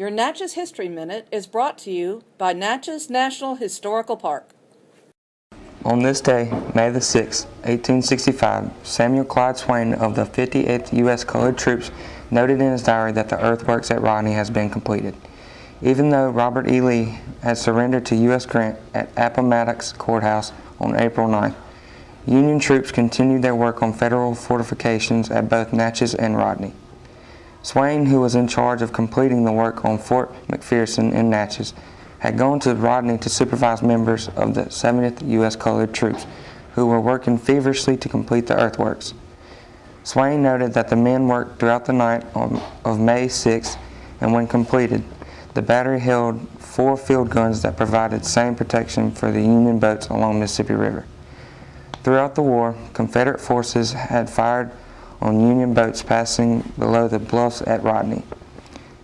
Your Natchez History Minute is brought to you by Natchez National Historical Park. On this day, May the 6th, 1865, Samuel Clyde Swain of the 58th U.S. Colored Troops noted in his diary that the earthworks at Rodney has been completed. Even though Robert E. Lee had surrendered to U.S. Grant at Appomattox Courthouse on April 9th, Union troops continued their work on federal fortifications at both Natchez and Rodney. Swain, who was in charge of completing the work on Fort McPherson in Natchez, had gone to Rodney to supervise members of the 70th U.S. Colored Troops who were working feverishly to complete the earthworks. Swain noted that the men worked throughout the night on, of May 6 and when completed, the battery held four field guns that provided same protection for the Union boats along Mississippi River. Throughout the war, Confederate forces had fired on Union boats passing below the bluffs at Rodney.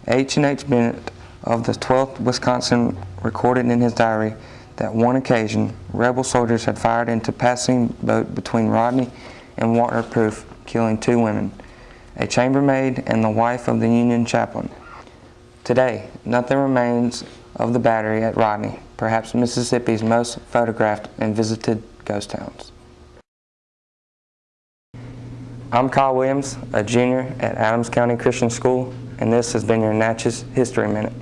H. and H. Bennett of the 12th Wisconsin recorded in his diary that one occasion, rebel soldiers had fired into passing boat between Rodney and Waterproof, killing two women, a chambermaid and the wife of the Union chaplain. Today, nothing remains of the battery at Rodney, perhaps Mississippi's most photographed and visited ghost towns. I'm Kyle Williams, a junior at Adams County Christian School, and this has been your Natchez History Minute.